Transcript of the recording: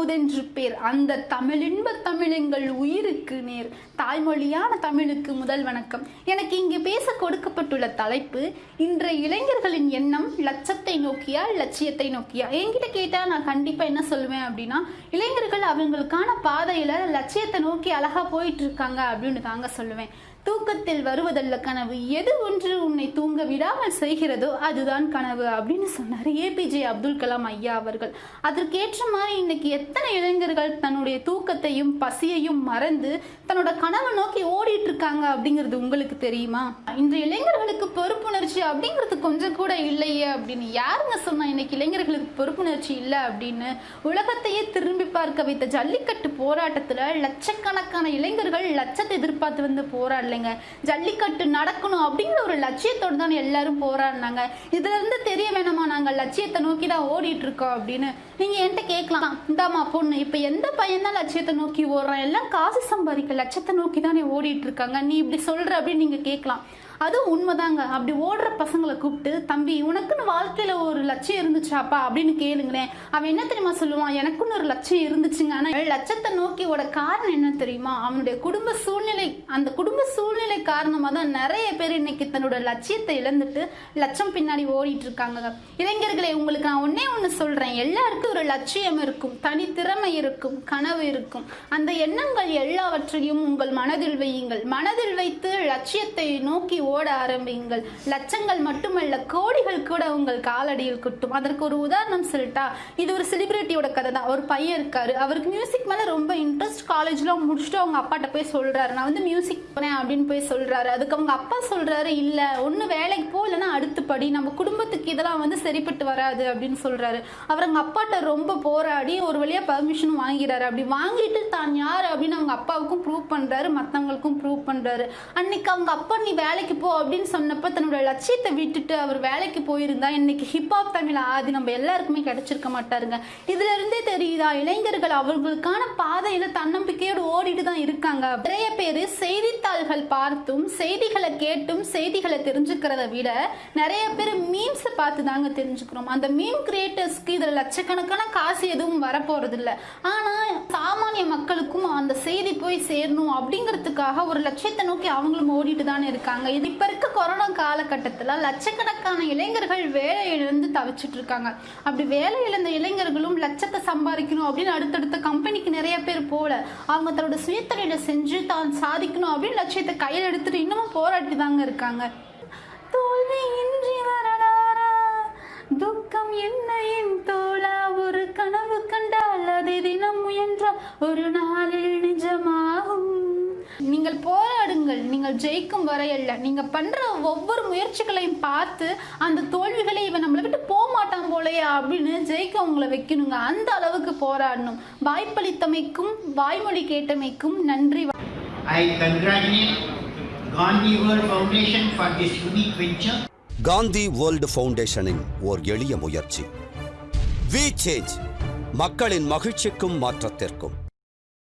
அமுதென்று பேர் அந்த தமிழின்ப தமிழெங்கள் உயிருக்கு நேர். தாய்மொழியான தமிழுக்கு முதல் வணக்கம். எனக்கு இங்கு பேச கொடுக்கப்பட்டுள்ள தலைப்பு இன்றைய இளைஞர்களின் எண்ணம் லட்சத்தை நோக்கியா லட்சியத்தை நோக்கியா? என்கிட்ட கேட்டா நான் கண்டிப்பா என்ன சொல்லுவேன் அப்படின்னா இளைஞர்கள் அவங்களுக்கான பாதையில லட்சியத்தை நோக்கி அழகா போயிட்டு இருக்காங்க அப்படின்னு தாங்க சொல்லுவேன். தூக்கத்தில் வருவதல்ல கனவு. எது ஒன்று உன்னை தூங்க விடாமல் செய்கிறதோ அதுதான் கனவு அப்படின்னு சொன்னார் ஏபிஜே அப்துல் கலாம் ஐயா அவர்கள். அதற்கேற்ற மாதிரி இன்னைக்கு எத்தனை இளைஞர்கள் தன்னுடைய தூக்கத்தையும் பசியையும் மறந்து தன்னோட கனவை நோக்கி ஓடிட்டு இருக்காங்க அப்படிங்கிறது உங்களுக்கு தெரியுமா? இன்று இளைஞர்களுக்கு பொறுப்புணர்ச்சி அப்படிங்கிறது கொஞ்சம் கூட இல்லையே அப்படின்னு யாருங்க சொன்னா இன்னைக்கு இளைஞர்களுக்கு பொறுப்புணர்ச்சி இல்லை அப்படின்னு உலகத்தையே திரும்பி பார்க்க வைத்த ஜல்லிக்கட்டு போராட்டத்தில் லட்சக்கணக்கான இளைஞர்கள் லட்சத்தை எதிர்பார்த்து வந்து போராடலைங்க. ஜல்லிக்கட்டு நடக்கணும் அப்படிங்கிற ஒரு லட்சியத்தோடு தான் எல்லாரும் போராடினாங்க. இதுல இருந்து தெரிய வேணாமா? நாங்க லட்சியத்தை நோக்கி தான் ஓடிட்டு இருக்கோம் அப்படின்னு. நீங்க என்கிட்ட கேட்கலாம். இந்தாமா பொண்ணு இப்ப எந்த பையன் தான் லட்சியத்தை நோக்கி ஓடுறான்? எல்லாம் காசு சம்பாதிக்க லட்சத்தை நோக்கி தானே ஓடிட்டு இருக்காங்க நீ இப்படி சொல்ற அப்படின்னு நீங்க கேட்கலாம். அதுவும் உண்மைதாங்க. அப்படி ஓடுற பசங்களை கூப்பிட்டு தம்பி உனக்குன்னு வாழ்க்கையில ஒரு லட்சியம் இருந்துச்சாப்பா? அப்படின்னு கேளுங்களேன். அவன் என்ன தெரியுமா சொல்லுவான்? எனக்குன்னு ஒரு லட்சியம் இருந்துச்சுங்க. ஆனா லட்சத்தை நோக்கி ஓட காரணம் என்ன தெரியுமா? அவனுடைய குடும்ப சூழ்நிலை அந்த குடும்ப சூழ்நிலை காரணமா தான் நிறைய பேர் இன்னைக்கு தன்னோட லட்சியத்தை இழந்துட்டு லட்சம் பின்னாடி ஓடிட்டு இருக்காங்க இளைஞர்களே உங்களுக்கு நான் ஒன்னே ஒன்று சொல்றேன். எல்லாருக்கும் ஒரு லட்சியம் இருக்கும். தனித்திறமை இருக்கும். கனவு இருக்கும். அந்த எண்ணங்கள் எல்லாவற்றையும் உங்கள் மனதில் வையுங்கள். மனதில் வைத்து லட்சியத்தை நோக்கி ஓட ஆரம்பியுங்கள். லட்சங்கள் மட்டுமல்ல கோடிகள் கூட உங்கள் காலடியில் குட்டும். அதற்கு ஒரு உதாரணம் சொல்லிட்டா இது ஒரு செலிபிரிட்டியோட கதை தான். ஒரு பையன் இருக்காரு. அவருக்கு மியூசிக் மேல ரொம்ப இன்ட்ரெஸ்ட் காலேஜ்லாம் முடிச்சுட்டு அவங்க அப்பாட்ட போய் சொல்றாரு. நான் வந்து மியூசிக் போனேன் அப்படின்னு போய் சொல்றாரு. அதுக்கு அவங்க அப்பா சொல்றாரு இல்ல ஒண்ணு வேலைக்கு போ இல்லைன்னா அடுத்து படி. நம்ம குடும்பத்துக்கு இதெல்லாம் வந்து சரிப்பட்டு வராது அப்படின்னு சொல்றாரு. அவர் அவங்க அப்பாட்ட ரொம்ப போராடி ஒரு வழியா பர்மிஷன் வாங்கிறாரு அப்படி வாங்கிட்டு தான் யார் அப்படின்னு அவங்க அப்பாவுக்கும் ப்ரூவ் பண்றாரு மத்தவங்களுக்கும் ப்ரூவ் பண்றாரு. அன்னைக்கு அவங்க அப்பா நீ வேலைக்கு போ அப்படின்னு சொன்னப்ப தன்னோட லட்சியத்தை விட்டுட்டு அவர் வேலைக்கு போயிருந்தா இன்னைக்கு ஹிப்ஹாப் தமிழ் ஆதி நம்ம எல்லாருக்குமே கிடைச்சிருக்க மாட்டாருங்க. இதுல இருந்தே தெரியுதா? இளைஞர்கள் அவர்களுக்கான பாதையில தன்னம்பிக்கையோடு ஓடிட்டு தான் இருக்காங்க. நிறைய பேர் செய்தித்தாள்கள் பார்த்தும் செய்திகளை கேட்டும் செய்திகளை தெரிஞ்சுக்கிறத விட நிறைய பேர் மீம்ஸ் பார்த்து தாங்க தெரிஞ்சுக்கிறோம். அந்த மீம் கிரியேட்டர்ஸ்க்கு இதுல லட்சக்கணக்கான காசு எதுவும் வரப்போறது இல்லை ஆனா சாமானிய மக்களுக்கும் அந்த செய்தி போய் சேரணும் அப்படிங்கிறதுக்காக ஒரு லட்சியத்தை நோக்கி அவங்களும் ஓடிட்டு தானே இருக்காங்க. இது இப்ப இருக்க கொரோனா காலகட்டத்துல லட்சக்கணக்கான இளைஞர்கள் வேலையிலிருந்து தவிச்சிட்டு இருக்காங்க. அப்படி வேலை இழந்த இளைஞர்களும் லட்சத்தை சம்பாதிக்கணும் அப்படின்னு அடுத்தடுத்த கம்பெனிக்கு நிறைய பேர் போல அவங்க தன்னோட சுயத்தொழில செஞ்சு தான் சாதிக்கணும் அப்படின்னு லட்சியத்தை கையில் எடுத்துட்டு இன்னமும் போராட்டி தாங்க இருக்காங்க. தோல்வி இன்றி வரலாறா? துக்கம் என்ன என் தோழா ஒரு கனவு கண்டால் அதை தினம் முயன்றால் ஒரு நாளில் நிஜமாகும். நீங்கள் போராடுங்கள் நீங்கள் ஜெயிக்கும் வரையல்ல நீங்க பண்ற ஒவ்வொரு முயற்சிகளையும் பார்த்து அந்த தோல்விகளை இவன் நம்மளை விட்டு போக மாட்டான் போலயே அப்படின்னு ஜெயிக்க உங்களை வைக்கணுங்க. அந்த அளவுக்கு போராடணும். வாய்ப்பளித்தமைக்கும் வாய்மொழி கேட்டமைக்கும் நன்றி. I congratulate Gandhi World Foundation for this unique venture. Gandhi world ஃபவுண்டேஷனின் ஓர் எளிய முயற்சி. வி சேஞ்ச் மக்களின் மகிழ்ச்சிக்கும் மாற்றத்திற்கும்.